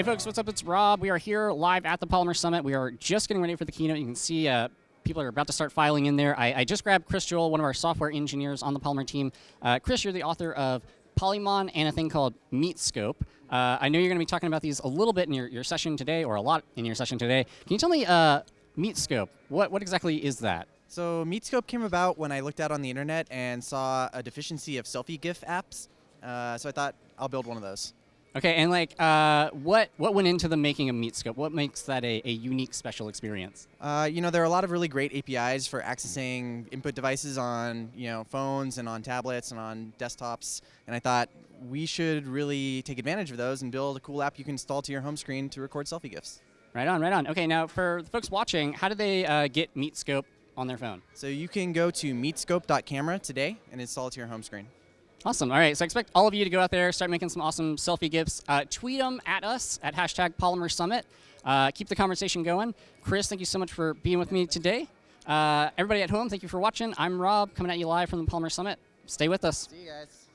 Hey folks, what's up? It's Rob. We are here live at the Polymer Summit. We are just getting ready for the keynote. You can see uh, people are about to start filing in there. I, I, just grabbed Chris Joel, one of our software engineers on the Polymer team. Uh, Chris, you're the author of Polymon and a thing called Meatscope. Uh, I know you're going to be talking about these a little bit in your, your session today, or a lot in your session today. Can you tell me, uh, Meatscope, what, what exactly is that? So Meatscope came about when I looked out on the internet and saw a deficiency of selfie GIF apps. Uh, so I thought I'll build one of those. Okay, and like, uh, what what went into the making of Meatscope? What makes that a, a unique, special experience? Uh, you know, there are a lot of really great APIs for accessing input devices on you know phones and on tablets and on desktops, and I thought we should really take advantage of those and build a cool app you can install to your home screen to record selfie GIFs. Right on, right on. Okay, now for the folks watching, how do they uh, get Meatscope on their phone? So you can go to meatscope.camera today and install it to your home screen. Awesome. All right. So I expect all of you to go out there, start making some awesome selfie gifs. Uh, tweet them at us at hashtag Polymer Summit. Uh, keep the conversation going. Chris, thank you so much for being with me today. Uh, everybody at home, thank you for watching. I'm Rob, coming at you live from the Polymer Summit. Stay with us. See you guys.